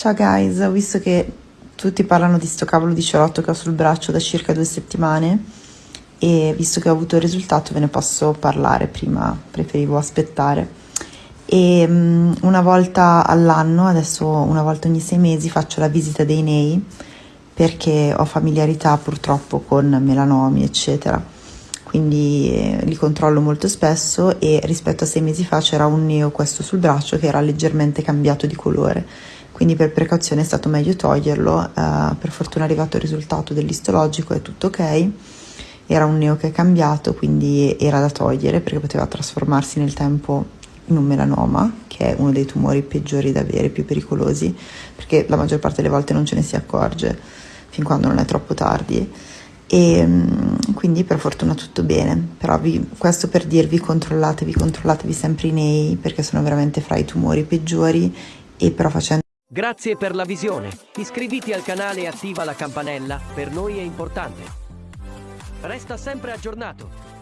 Ciao guys, ho visto che tutti parlano di sto cavolo di cerotto che ho sul braccio da circa due settimane e visto che ho avuto il risultato ve ne posso parlare prima, preferivo aspettare. E um, una volta all'anno, adesso una volta ogni sei mesi, faccio la visita dei nei perché ho familiarità purtroppo con melanomi, eccetera. Quindi eh, li controllo molto spesso e rispetto a sei mesi fa c'era un neo questo sul braccio che era leggermente cambiato di colore quindi per precauzione è stato meglio toglierlo, uh, per fortuna è arrivato il risultato dell'istologico, è tutto ok, era un neo che è cambiato, quindi era da togliere perché poteva trasformarsi nel tempo in un melanoma, che è uno dei tumori peggiori da avere, più pericolosi, perché la maggior parte delle volte non ce ne si accorge fin quando non è troppo tardi. E mm, quindi per fortuna tutto bene, però vi, questo per dirvi controllatevi, controllatevi sempre i nei perché sono veramente fra i tumori peggiori e però facendo Grazie per la visione. Iscriviti al canale e attiva la campanella, per noi è importante. Resta sempre aggiornato.